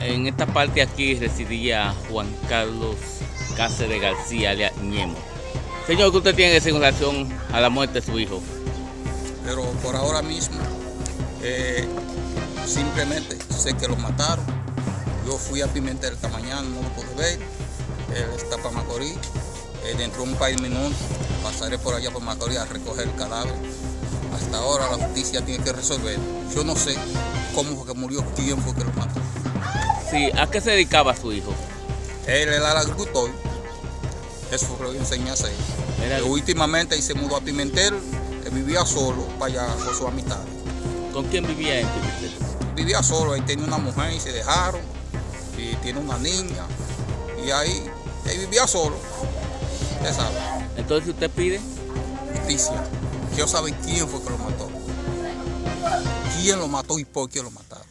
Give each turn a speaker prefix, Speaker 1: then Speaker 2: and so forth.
Speaker 1: En esta parte aquí residía Juan Carlos Cáceres García, alias Ñemo. Señor, ¿qué usted tiene que decir en relación a la muerte de su hijo?
Speaker 2: Pero por ahora mismo, eh, simplemente sé que lo mataron. Yo fui a Pimentel esta mañana, no lo pude ver. Él está para Macorís. Eh, dentro de un par de minutos pasaré por allá por Macorís a recoger el cadáver. Hasta ahora la justicia tiene que resolver. Yo no sé cómo fue que murió, quién fue que lo mató.
Speaker 1: Sí, ¿a qué se dedicaba su hijo?
Speaker 2: Él era el agricultor. Eso fue lo que enseñé a hacer.
Speaker 1: Era-
Speaker 2: Eh, últimamente se mudó a Pimentel. Él vivía solo para allá con su amistad.
Speaker 1: ¿Con quién vivía en Pimentel?
Speaker 2: Vivía solo, él tenía una mujer y se dejaron. Y tiene una niña. Y ahí, él vivía solo. Usted sabe,
Speaker 1: Entonces usted pide
Speaker 2: justicia. Quiero saber quién fue que lo mató. ¿Quién lo mató y por qué lo mataron?